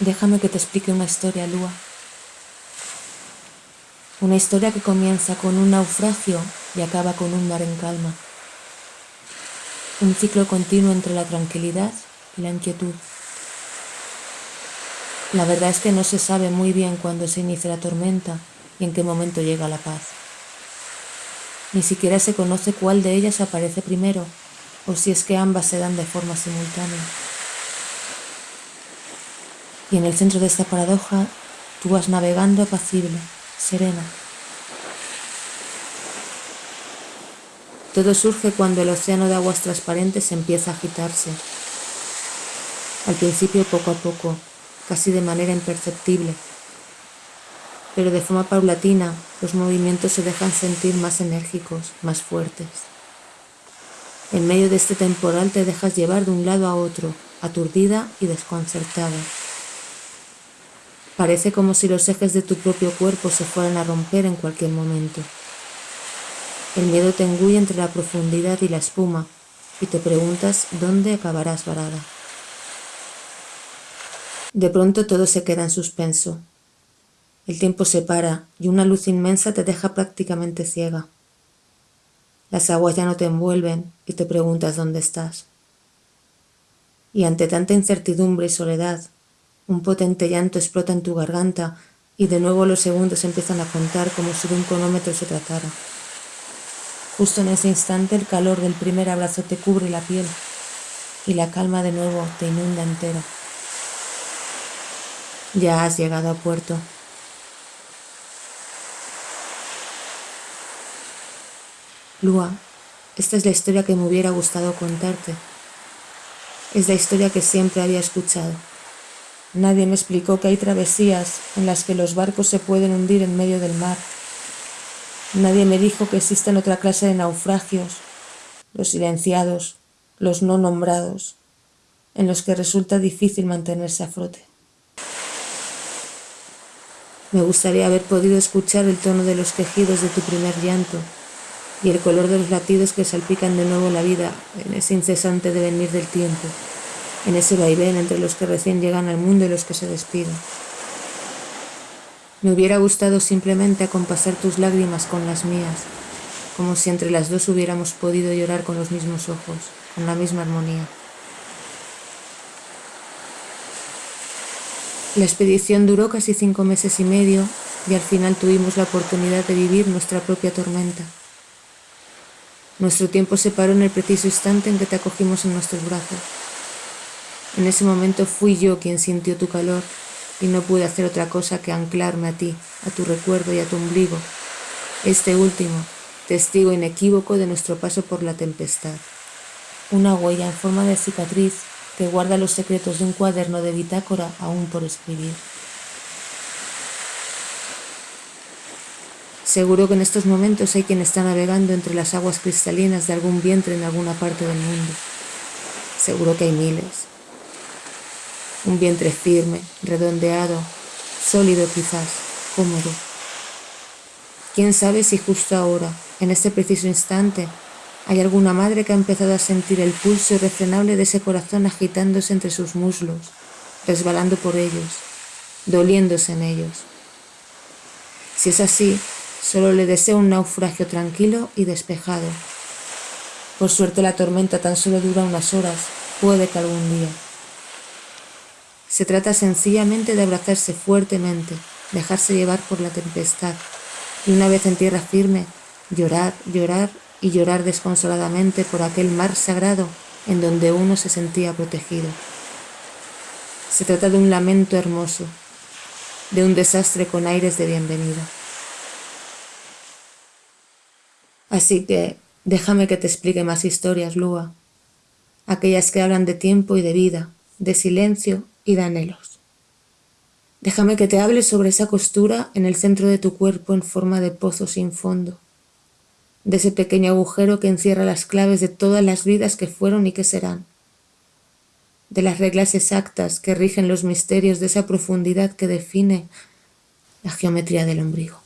Déjame que te explique una historia, Lua. Una historia que comienza con un naufragio y acaba con un mar en calma. Un ciclo continuo entre la tranquilidad y la inquietud. La verdad es que no se sabe muy bien cuándo se inicia la tormenta y en qué momento llega la paz. Ni siquiera se conoce cuál de ellas aparece primero o si es que ambas se dan de forma simultánea. Y en el centro de esta paradoja tú vas navegando apacible, serena. Todo surge cuando el océano de aguas transparentes empieza a agitarse. Al principio poco a poco, casi de manera imperceptible, pero de forma paulatina los movimientos se dejan sentir más enérgicos, más fuertes. En medio de este temporal te dejas llevar de un lado a otro, aturdida y desconcertada. Parece como si los ejes de tu propio cuerpo se fueran a romper en cualquier momento. El miedo te engulle entre la profundidad y la espuma y te preguntas dónde acabarás varada. De pronto todo se queda en suspenso. El tiempo se para y una luz inmensa te deja prácticamente ciega. Las aguas ya no te envuelven y te preguntas dónde estás. Y ante tanta incertidumbre y soledad, un potente llanto explota en tu garganta y de nuevo los segundos empiezan a contar como si de un cronómetro se tratara. Justo en ese instante el calor del primer abrazo te cubre la piel y la calma de nuevo te inunda entera. Ya has llegado a puerto. Lua, esta es la historia que me hubiera gustado contarte. Es la historia que siempre había escuchado. Nadie me explicó que hay travesías en las que los barcos se pueden hundir en medio del mar. Nadie me dijo que existen otra clase de naufragios, los silenciados, los no nombrados, en los que resulta difícil mantenerse a flote. Me gustaría haber podido escuchar el tono de los quejidos de tu primer llanto y el color de los latidos que salpican de nuevo la vida en ese incesante devenir del tiempo en ese vaivén entre los que recién llegan al mundo y los que se despiden. Me hubiera gustado simplemente acompasar tus lágrimas con las mías, como si entre las dos hubiéramos podido llorar con los mismos ojos, con la misma armonía. La expedición duró casi cinco meses y medio y al final tuvimos la oportunidad de vivir nuestra propia tormenta. Nuestro tiempo se paró en el preciso instante en que te acogimos en nuestros brazos. En ese momento fui yo quien sintió tu calor y no pude hacer otra cosa que anclarme a ti, a tu recuerdo y a tu ombligo, este último, testigo inequívoco de nuestro paso por la tempestad. Una huella en forma de cicatriz que guarda los secretos de un cuaderno de bitácora aún por escribir. Seguro que en estos momentos hay quien está navegando entre las aguas cristalinas de algún vientre en alguna parte del mundo. Seguro que hay miles, un vientre firme, redondeado, sólido quizás, cómodo. ¿Quién sabe si justo ahora, en este preciso instante, hay alguna madre que ha empezado a sentir el pulso irrefrenable de ese corazón agitándose entre sus muslos, resbalando por ellos, doliéndose en ellos? Si es así, solo le deseo un naufragio tranquilo y despejado. Por suerte la tormenta tan solo dura unas horas, puede que algún día. Se trata sencillamente de abrazarse fuertemente, dejarse llevar por la tempestad y una vez en tierra firme, llorar, llorar y llorar desconsoladamente por aquel mar sagrado en donde uno se sentía protegido. Se trata de un lamento hermoso, de un desastre con aires de bienvenida. Así que déjame que te explique más historias, Lua, aquellas que hablan de tiempo y de vida, de silencio y de anhelos. Déjame que te hable sobre esa costura en el centro de tu cuerpo en forma de pozo sin fondo, de ese pequeño agujero que encierra las claves de todas las vidas que fueron y que serán, de las reglas exactas que rigen los misterios de esa profundidad que define la geometría del ombligo.